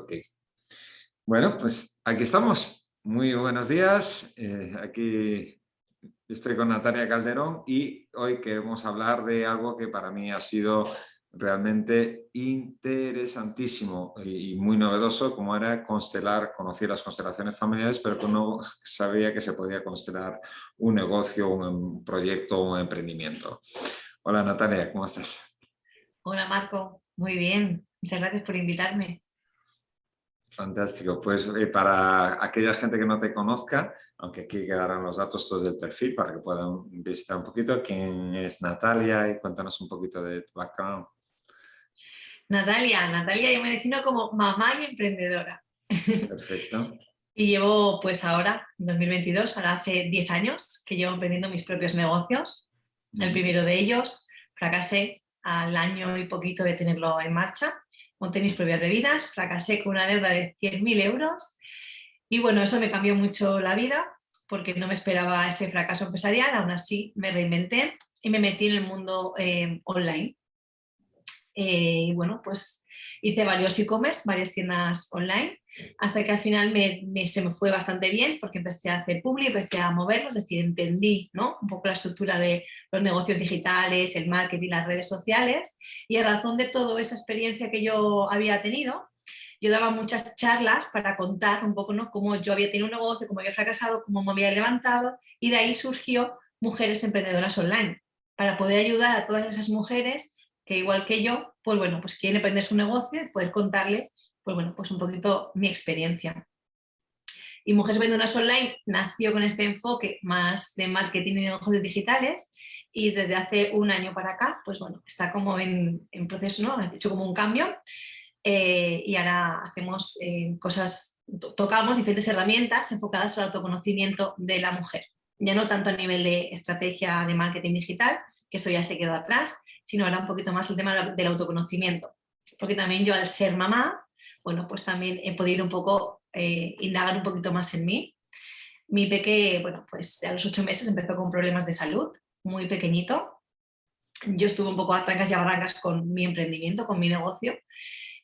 Ok. Bueno, pues aquí estamos. Muy buenos días. Eh, aquí estoy con Natalia Calderón y hoy queremos hablar de algo que para mí ha sido realmente interesantísimo y muy novedoso, como era constelar, conocí las constelaciones familiares, pero que no sabía que se podía constelar un negocio, un proyecto, un emprendimiento. Hola Natalia, ¿cómo estás? Hola Marco, muy bien, muchas gracias por invitarme. Fantástico, pues eh, para aquella gente que no te conozca, aunque aquí quedarán los datos todos del perfil para que puedan visitar un poquito, ¿quién es Natalia? Y cuéntanos un poquito de tu background. Natalia, Natalia yo me defino como mamá y emprendedora. Perfecto. y llevo pues ahora, en 2022, ahora hace 10 años que llevo emprendiendo mis propios negocios. El primero de ellos fracasé al año y poquito de tenerlo en marcha. Monté mis propias bebidas, fracasé con una deuda de 100.000 euros y bueno, eso me cambió mucho la vida porque no me esperaba ese fracaso empresarial, aún así me reinventé y me metí en el mundo eh, online. Eh, y bueno, pues hice varios e-commerce, varias tiendas online, hasta que al final me, se me fue bastante bien porque empecé a hacer publi, empecé a moverlo, es decir, entendí ¿no? un poco la estructura de los negocios digitales, el marketing, las redes sociales y a razón de toda esa experiencia que yo había tenido, yo daba muchas charlas para contar un poco ¿no? cómo yo había tenido un negocio, cómo había fracasado, cómo me había levantado y de ahí surgió Mujeres Emprendedoras Online, para poder ayudar a todas esas mujeres que igual que yo, pues bueno, pues quieren emprender su negocio y poder contarle, pues bueno, pues un poquito mi experiencia. Y Mujeres Vendedoras Online nació con este enfoque más de marketing y negocios digitales y desde hace un año para acá, pues bueno, está como en, proceso, ¿no? Ha hecho como un cambio eh, y ahora hacemos eh, cosas, tocamos diferentes herramientas enfocadas al autoconocimiento de la mujer. Ya no tanto a nivel de estrategia de marketing digital, que eso ya se quedó atrás, sino ahora un poquito más el tema del autoconocimiento. Porque también yo al ser mamá, bueno, pues también he podido un poco eh, indagar un poquito más en mí. Mi peque, bueno, pues a los ocho meses empezó con problemas de salud, muy pequeñito. Yo estuve un poco a trancas y a barrancas con mi emprendimiento, con mi negocio.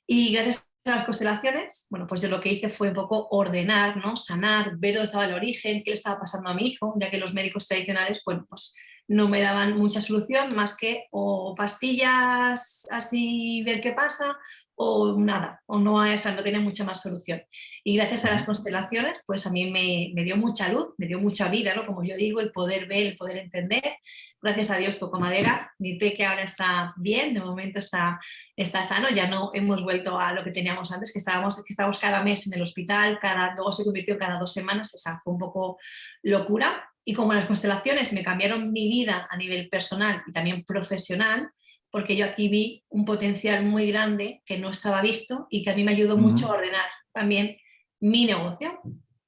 Y gracias a las constelaciones, bueno, pues yo lo que hice fue un poco ordenar, ¿no? sanar, ver dónde estaba el origen, qué le estaba pasando a mi hijo, ya que los médicos tradicionales, bueno, pues no me daban mucha solución más que o pastillas así ver qué pasa o nada, o no, esa no tiene mucha más solución. Y gracias a las constelaciones, pues a mí me, dio mucha luz, me dio mucha vida, ¿no? como yo digo, el poder ver, el poder entender. Gracias a Dios toco madera, mi que ahora está bien, de momento está, está sano, ya no hemos vuelto a lo que teníamos antes, que estábamos, que estábamos cada mes en el hospital, cada, luego se convirtió cada dos semanas, esa fue un poco locura, y como las constelaciones me cambiaron mi vida a nivel personal y también profesional, porque yo aquí vi un potencial muy grande que no estaba visto y que a mí me ayudó mucho a ordenar también mi negocio.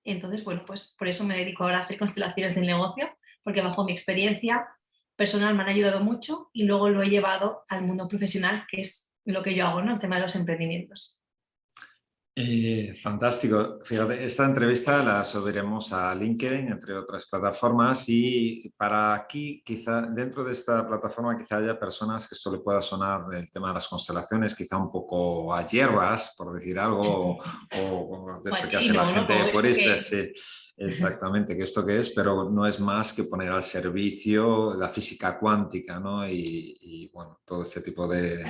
Entonces, bueno, pues por eso me dedico ahora a hacer constelaciones del negocio, porque bajo mi experiencia personal me han ayudado mucho y luego lo he llevado al mundo profesional, que es lo que yo hago, ¿no? El tema de los emprendimientos. Eh, fantástico. Fíjate, esta entrevista la subiremos a LinkedIn, entre otras plataformas, y para aquí, quizá dentro de esta plataforma, quizá haya personas que esto le pueda sonar el tema de las constelaciones, quizá un poco a hierbas, por decir algo, o, de esto que hace la gente purista, sí. Exactamente, que esto que es, pero no es más que poner al servicio la física cuántica ¿no? y, bueno, todo este tipo de,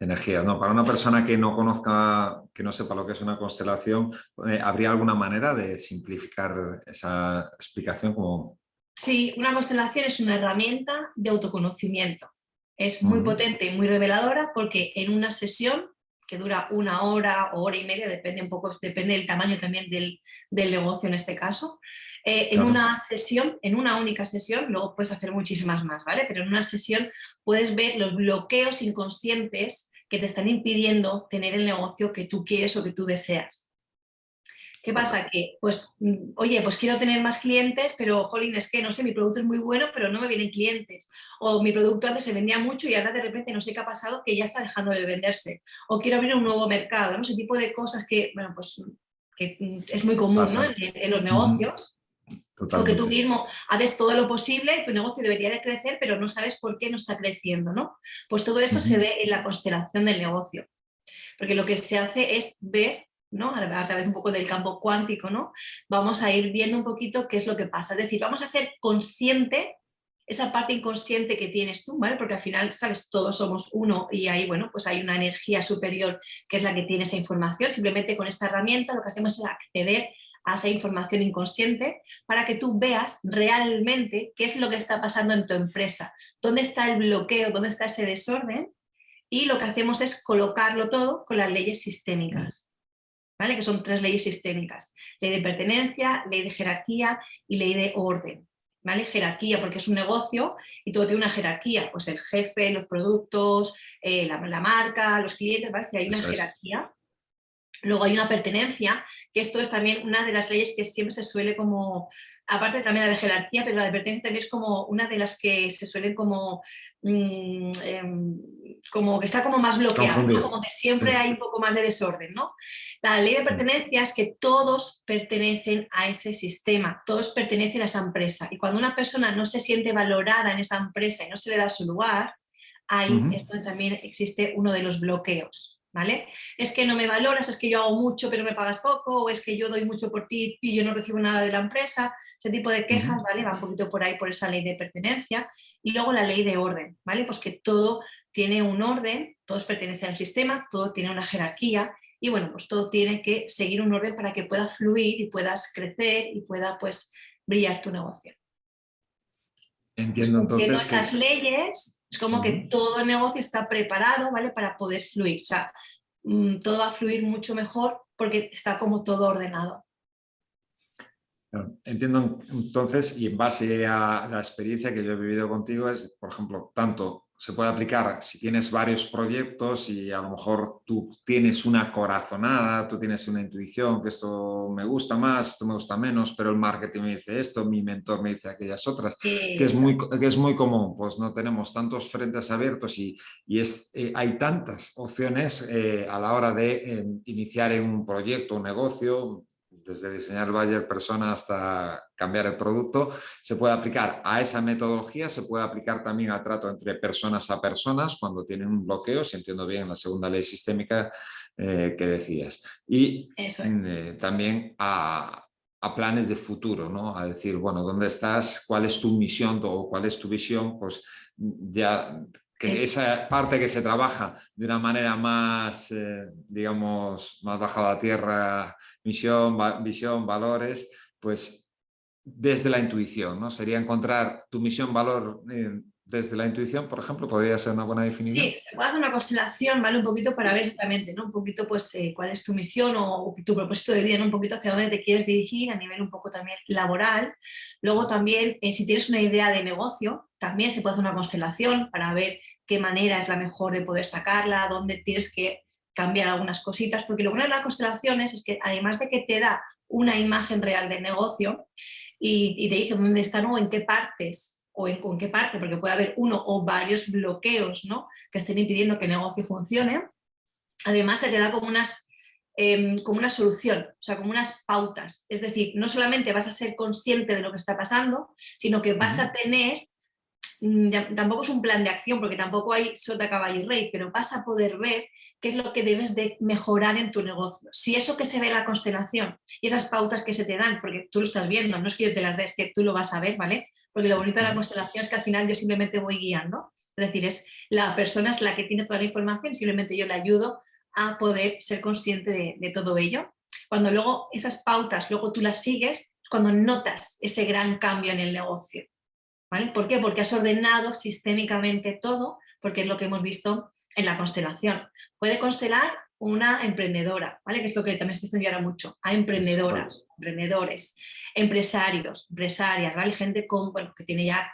energías. ¿no? Para una persona que no conozca, que no sepa lo que es una constelación, eh, ¿habría alguna manera de simplificar esa explicación? Como... Sí, una constelación es una herramienta de autoconocimiento. Es muy potente y muy reveladora porque en una sesión que dura una hora o hora y media, depende un poco, depende del tamaño también del, negocio en este caso. Eh, en una sesión, en una única sesión, luego puedes hacer muchísimas más, ¿vale? Pero en una sesión puedes ver los bloqueos inconscientes que te están impidiendo tener el negocio que tú quieres o que tú deseas. ¿Qué pasa? Que, pues, mm, oye, pues quiero tener más clientes, pero, jolín, es que, no sé, mi producto es muy bueno, pero no me vienen clientes. O mi producto antes se vendía mucho y ahora de repente no sé qué ha pasado, que ya está dejando de venderse. O quiero abrir un nuevo mercado, ¿no? Ese tipo de cosas que, bueno, pues, que mm, es muy común, ¿no? En, los negocios. O que tú mismo haces todo lo posible, tu negocio debería de crecer, pero no sabes por qué no está creciendo, ¿no? Pues todo eso se ve en la constelación del negocio. Porque lo que se hace es ver ¿no? a través un poco del campo cuántico, ¿no? vamos a ir viendo un poquito qué es lo que pasa. Es decir, vamos a ser consciente esa parte inconsciente que tienes tú, ¿vale? Porque al final, sabes, todos somos uno y ahí, bueno, pues hay una energía superior que es la que tiene esa información. Simplemente con esta herramienta lo que hacemos es acceder a esa información inconsciente para que tú veas realmente qué es lo que está pasando en tu empresa, dónde está el bloqueo, dónde está ese desorden y lo que hacemos es colocarlo todo con las leyes sistémicas. ¿Vale? que son tres leyes sistémicas, ley de pertenencia, ley de jerarquía y ley de orden. ¿vale? Jerarquía, porque es un negocio y todo tiene una jerarquía, pues el jefe, los productos, eh, la, marca, los clientes, ¿vale? hay una jerarquía. Luego hay una pertenencia, que esto es también una de las leyes que siempre se suele como, aparte también la de jerarquía, pero la de pertenencia también es como una de las que se suelen como, mm, em, como que está como más bloqueada, como que siempre hay un poco más de desorden. ¿no? La ley de pertenencia es que todos pertenecen a ese sistema, todos pertenecen a esa empresa y cuando una persona no se siente valorada en esa empresa y no se le da su lugar, ahí es donde también existe uno de los bloqueos. ¿Vale? Es que no me valoras, es que yo hago mucho pero me pagas poco, o es que yo doy mucho por ti y yo no recibo nada de la empresa, ese tipo de quejas, ¿vale? Va un poquito por ahí por esa ley de pertenencia. Y luego la ley de orden, ¿vale? Pues que todo tiene un orden, todos pertenecen al sistema, todo tiene una jerarquía y bueno, pues todo tiene que seguir un orden para que pueda fluir y puedas crecer y pueda pues brillar tu negocio. Entiendo entonces esas leyes, es como que todo el negocio está preparado, ¿vale? Para poder fluir, o sea, mm, todo va a fluir mucho mejor porque está como todo ordenado. Entiendo entonces, y en base a la experiencia que yo he vivido contigo, es, por ejemplo, tanto se puede aplicar si tienes varios proyectos y a lo mejor tú tienes una corazonada, tú tienes una intuición que esto me gusta más, esto me gusta menos, pero el marketing me dice esto, mi mentor me dice aquellas otras, que, es muy, que es muy común, pues no tenemos tantos frentes abiertos y, y es, eh, hay tantas opciones eh, a la hora de eh, iniciar un proyecto, un negocio, desde diseñar Bayer persona hasta cambiar el producto, se puede aplicar a esa metodología, se puede aplicar también al trato entre personas a personas cuando tienen un bloqueo, si entiendo bien la segunda ley sistémica eh, que decías. Y eh, también a, planes de futuro, ¿no? a decir, bueno, ¿dónde estás? ¿Cuál es tu misión o cuál es tu visión? Pues ya que esa parte que se trabaja de una manera más, eh, digamos, más bajada a tierra, misión, visión, valores, pues desde la intuición, ¿no? Sería encontrar tu misión, valor eh, desde la intuición, por ejemplo, podría ser una buena definición. Sí, se puede hacer una constelación, ¿vale? Un poquito para ver exactamente, ¿no? Un poquito, pues, eh, cuál es tu misión o, tu propósito de vida, Un poquito hacia dónde te quieres dirigir a nivel un poco también laboral. Luego también, si tienes una idea de negocio, también se puede hacer una constelación para ver qué manera es la mejor de poder sacarla, dónde tienes que cambiar algunas cositas, porque lo bueno de las constelaciones es que además de que te da una imagen real del negocio y, te dice dónde están o en qué partes o en, qué parte, porque puede haber uno o varios bloqueos ¿no? que estén impidiendo que el negocio funcione, además se te da como unas em, como una solución, o sea, como unas pautas. Es decir, no solamente vas a ser consciente de lo que está pasando, sino que vas a tener tampoco es un plan de acción porque tampoco hay sota, caballo y rey, pero vas a poder ver qué es lo que debes de mejorar en tu negocio. Si eso que se ve en la constelación y esas pautas que se te dan, porque tú lo estás viendo, no es que yo te las dé, es que tú lo vas a ver, ¿vale? Porque lo bonito de la constelación es que al final yo simplemente voy guiando, es decir, es la persona es la que tiene toda la información, simplemente yo le ayudo a poder ser consciente de, de todo ello. Cuando luego esas pautas, luego tú las sigues, cuando notas ese gran cambio en el negocio. ¿Por qué? Porque has ordenado sistémicamente todo, porque es lo que hemos visto en la constelación. Puede constelar una emprendedora, ¿vale? que es lo que también estoy diciendo ahora mucho, a emprendedoras, emprendedores, empresarios, empresarias, ¿vale? gente con, bueno, que tiene ya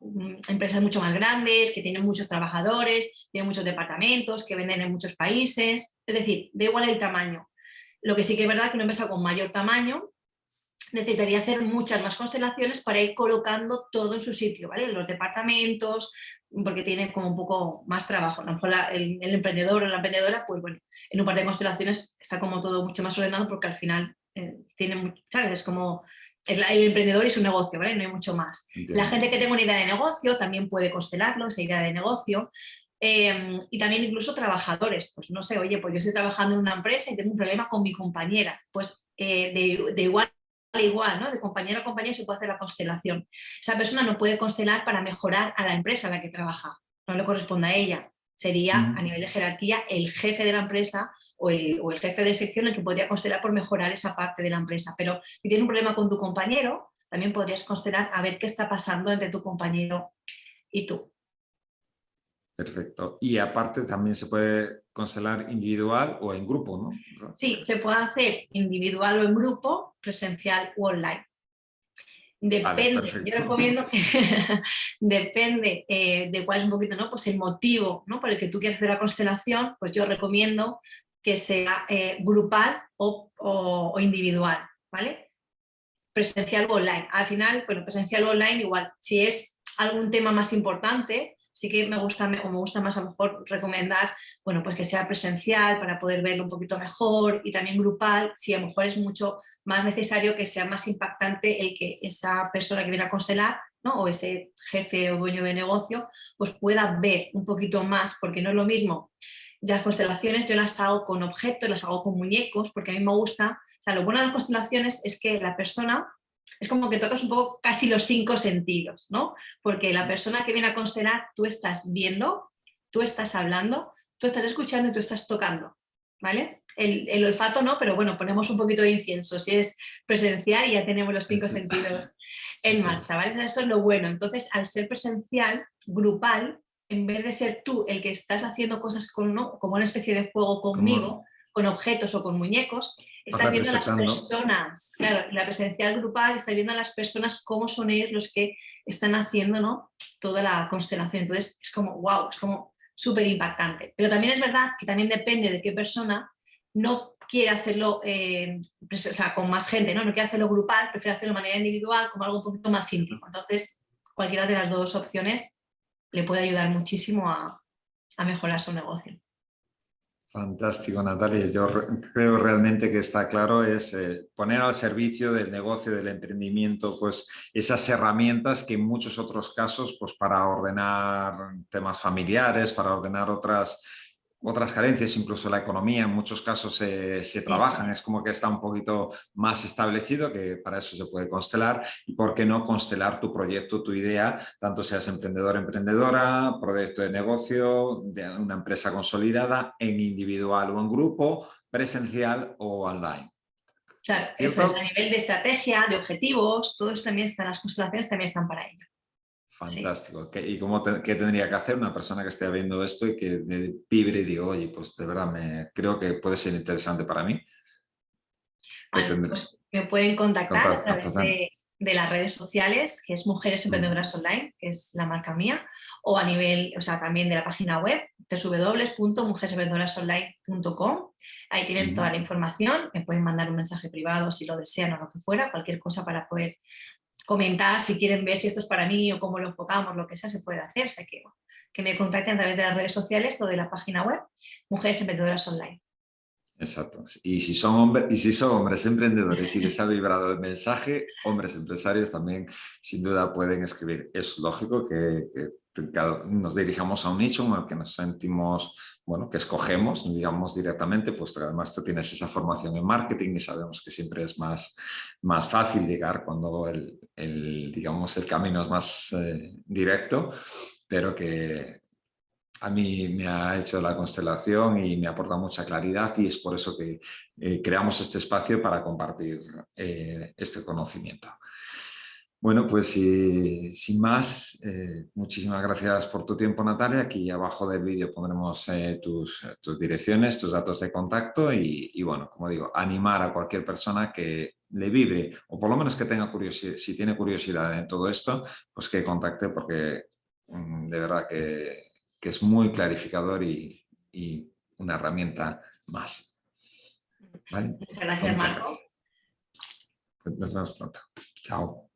mm, empresas mucho más grandes, que tienen muchos trabajadores, tienen muchos departamentos, que venden en muchos países, es decir, da igual el tamaño. Lo que sí que es verdad que una empresa con mayor tamaño necesitaría hacer muchas más constelaciones para ir colocando todo en su sitio, ¿vale? Los departamentos, porque tiene como un poco más trabajo. A lo mejor el, emprendedor o la emprendedora, pues bueno, en un par de constelaciones está como todo mucho más ordenado porque al final eh, tiene, ¿sabes? Es como el emprendedor y su negocio, ¿vale? No hay mucho más. La gente que tenga una idea de negocio también puede constelarlo, esa idea de negocio. Em, y también incluso trabajadores, pues no sé, oye, pues yo estoy trabajando en una empresa y tengo un problema con mi compañera, pues eh, de, de, igual igual, ¿no? de compañero a compañero se puede hacer la constelación. Esa persona no puede constelar para mejorar a la empresa en la que trabaja, no le corresponde a ella, sería a nivel de jerarquía el jefe de la empresa o el, o el, jefe de sección el que podría constelar por mejorar esa parte de la empresa, pero si tienes un problema con tu compañero, también podrías constelar a ver qué está pasando entre tu compañero y tú. Perfecto. Y aparte también se puede constelar individual o en grupo, ¿no? Sí, se puede hacer individual o en grupo, presencial o online. Depende, yo recomiendo que depende eh, de cuál es un poquito, ¿no? Pues el motivo, ¿no? Por el que tú quieres hacer la constelación, pues yo recomiendo que sea eh, grupal o, o, individual, ¿vale? Presencial o online. Al final, bueno, presencial o online igual, si es algún tema más importante, sí que me gusta, o me gusta más a lo mejor recomendar, bueno, pues que sea presencial para poder verlo un poquito mejor y también grupal, si a lo mejor es mucho más necesario que sea más impactante el que esa persona que viene a constelar ¿no? o ese jefe o dueño de negocio, pues pueda ver un poquito más, porque no es lo mismo. Las constelaciones yo las hago con objetos, las hago con muñecos, porque a mí me gusta, o sea, lo bueno de las constelaciones es que la persona es como que tocas un poco casi los cinco sentidos, ¿no? Porque la persona que viene a constelar, tú estás viendo, tú estás hablando, tú estás escuchando y tú estás tocando, ¿vale? El, olfato no, pero bueno, ponemos un poquito de incienso, si es presencial y ya tenemos los cinco sentidos en marcha, ¿vale? Eso es lo bueno. Entonces, al ser presencial, grupal, en vez de ser tú el que estás haciendo cosas con, ¿no? como una especie de juego conmigo, con objetos o con muñecos, estás viendo a las personas, claro, la presencial grupal, estás viendo a las personas cómo son ellos los que están haciendo ¿no? toda la constelación. Entonces es como, wow, es como súper impactante. Pero también es verdad que también depende de qué persona no quiere hacerlo eh, o sea, con más gente, ¿no? no quiere hacerlo grupal, prefiere hacerlo de manera individual, como algo un poquito más íntimo. Entonces, cualquiera de las dos opciones le puede ayudar muchísimo a, a mejorar su negocio. Fantástico, Natalia. Yo creo realmente que está claro es eh, poner al servicio del negocio, del emprendimiento, pues esas herramientas que en muchos otros casos, pues para ordenar temas familiares, para ordenar otras otras carencias, incluso la economía en muchos casos se, trabajan, es como que está un poquito más establecido, que para eso se puede constelar, y por qué no constelar tu proyecto, tu idea, tanto seas emprendedor, emprendedora, proyecto de negocio, de una empresa consolidada, en individual o en grupo, presencial o online. Claro, eso es a nivel de estrategia, de objetivos, todos también están, las constelaciones también están para ello. Fantástico. ¿Y cómo qué tendría que hacer una persona que esté viendo esto y que vibre y diga, oye, pues de verdad me, creo que puede ser interesante para mí? Pues me pueden contactar a través de, las redes sociales, que es Mujeres Emprendedoras Online, que es la marca mía, o a nivel, o sea, también de la página web, www.mujeresemprendedoras.online.com. Ahí tienen toda la información, me pueden mandar un mensaje privado si lo desean o lo que fuera, cualquier cosa para poder comentar si quieren ver si esto es para mí o cómo lo enfocamos, lo que sea, se puede hacer. O que, que me contacten a través de las redes sociales o de la página web Mujeres Emprendedoras Online. Exacto. Y si son hombres, y si son hombres emprendedores y les ha vibrado el mensaje, hombres empresarios también sin duda pueden escribir. Es lógico que, nos dirijamos a un nicho en el que nos sentimos, bueno, que escogemos, digamos directamente, pues además tú tienes esa formación en marketing y sabemos que siempre es más, más fácil llegar cuando el, digamos, el camino es más eh, directo, pero que a mí me ha hecho la constelación y me aporta mucha claridad y es por eso que eh, creamos este espacio para compartir eh, este conocimiento. Bueno, pues sin más, eh, muchísimas gracias por tu tiempo Natalia. Aquí abajo del vídeo pondremos tus, tus, direcciones, tus datos de contacto y, y, bueno, como digo, animar a cualquier persona que le vibre o por lo menos que tenga curiosidad, si tiene curiosidad en todo esto, pues que contacte porque mm, de verdad que que es muy clarificador y, una herramienta más. Muchas gracias, Marco. Nos vemos pronto. Chao.